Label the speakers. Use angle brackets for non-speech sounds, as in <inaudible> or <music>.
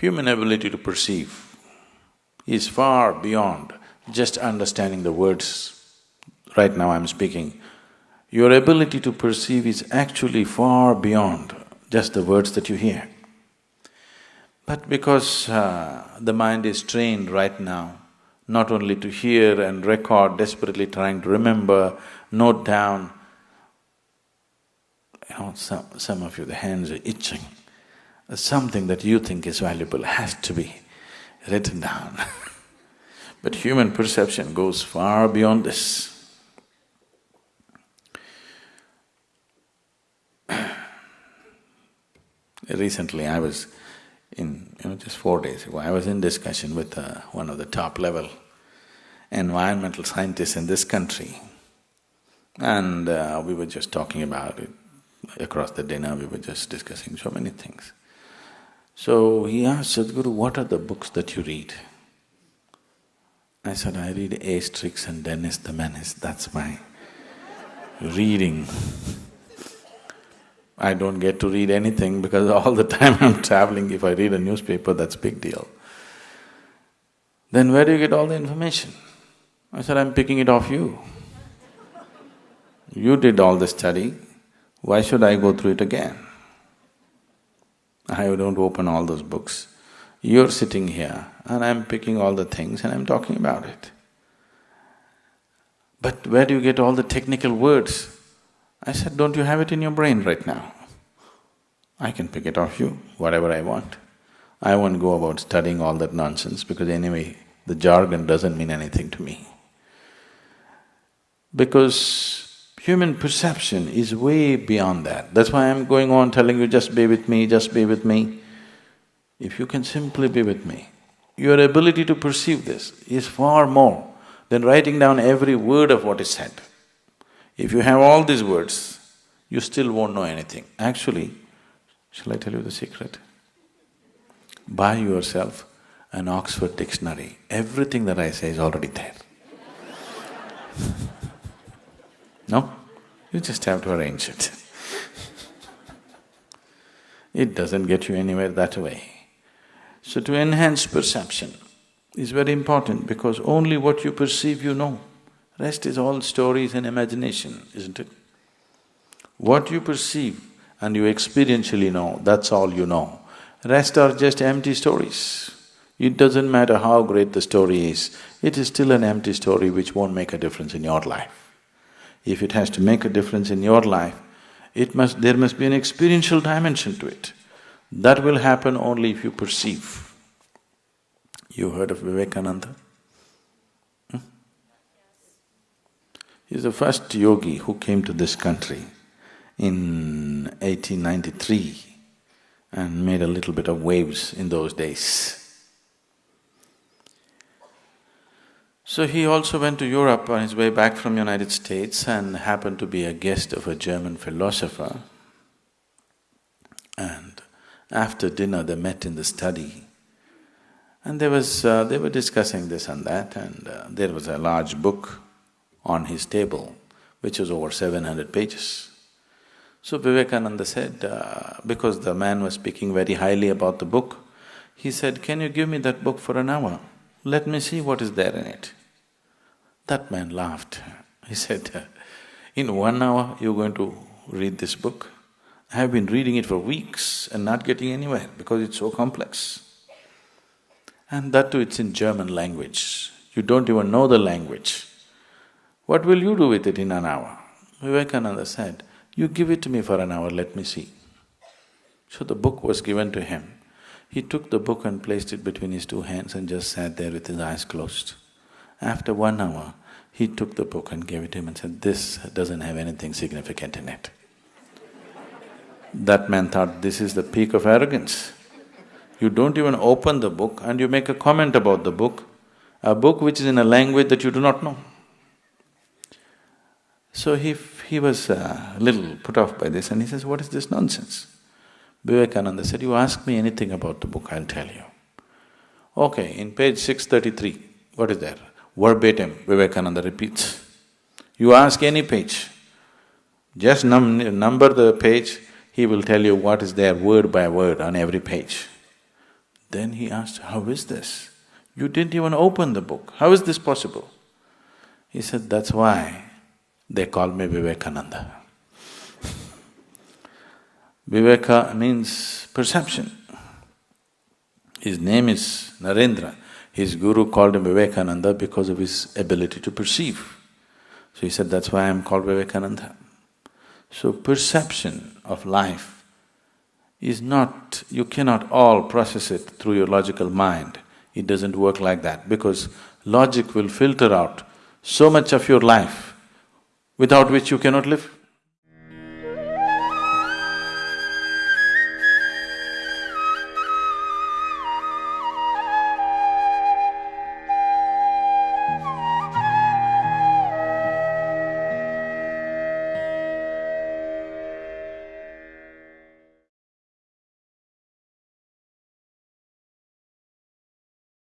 Speaker 1: human ability to perceive is far beyond just understanding the words. Right now I'm speaking, your ability to perceive is actually far beyond just the words that you hear. But because uh, the mind is trained right now, not only to hear and record, desperately trying to remember, note down, you know, some, some of you, the hands are itching. Something that you think is valuable has to be written down <laughs> But human perception goes far beyond this. <clears throat> Recently, I was in, you know, just four days ago, I was in discussion with uh, one of the top level environmental scientists in this country. And uh, we were just talking about it. Across the dinner, we were just discussing so many things. So he asked Sadhguru, what are the books that you read? I said, I read Asterix and Dennis the Menace, that's my reading. I don't get to read anything because all the time I'm traveling, if I read a newspaper, that's big deal. Then where do you get all the information? I said, I'm picking it off you. You did all the study, why should I go through it again? I don't open all those books. You're sitting here and I'm picking all the things and I'm talking about it. But where do you get all the technical words? I said, don't you have it in your brain right now? I can pick it off you, whatever I want. I won't go about studying all that nonsense because anyway, the jargon doesn't mean anything to me. Because human perception is way beyond that. That's why I'm going on telling you, just be with me, just be with me. If you can simply be with me, your ability to perceive this is far more than writing down every word of what is said. If you have all these words, you still won't know anything. Actually, shall I tell you the secret? Buy yourself an Oxford dictionary. Everything that I say is already there. <laughs> no? You just have to arrange it. <laughs> it doesn't get you anywhere that way. So to enhance perception is very important because only what you perceive you know. Rest is all stories and imagination, isn't it? What you perceive and you experientially know, that's all you know. Rest are just empty stories. It doesn't matter how great the story is, it is still an empty story which won't make a difference in your life. If it has to make a difference in your life, it must… there must be an experiential dimension to it. That will happen only if you perceive. You heard of Vivekananda? Hmm? He's the first yogi who came to this country in 1893 and made a little bit of waves in those days. So he also went to Europe on his way back from United States and happened to be a guest of a German philosopher. And after dinner they met in the study and there was… Uh, they were discussing this and that and uh, there was a large book on his table which was over seven hundred pages. So Vivekananda said, uh, because the man was speaking very highly about the book, he said, can you give me that book for an hour? Let me see what is there in it. That man laughed. He said, in one hour you're going to read this book? I have been reading it for weeks and not getting anywhere because it's so complex. And that too, it's in German language. You don't even know the language. What will you do with it in an hour? Vivekananda said, you give it to me for an hour, let me see. So the book was given to him. He took the book and placed it between his two hands and just sat there with his eyes closed. After one hour, he took the book and gave it to him and said, this doesn't have anything significant in it. that man thought, this is the peak of arrogance. You don't even open the book and you make a comment about the book, a book which is in a language that you do not know. So he… he was a little put off by this and he says, what is this nonsense? Vivekananda said, you ask me anything about the book, I'll tell you. Okay, in page 633, what is there? Verbatim, Vivekananda repeats. You ask any page, just num number the page, he will tell you what is there word by word on every page. Then he asked, how is this? You didn't even open the book, how is this possible? He said, that's why they call me Vivekananda. Viveka means perception. His name is Narendra. His guru called him Vivekananda because of his ability to perceive. So he said, that's why I'm called Vivekananda. So perception of life is not… you cannot all process it through your logical mind. It doesn't work like that because logic will filter out so much of your life without which you cannot live.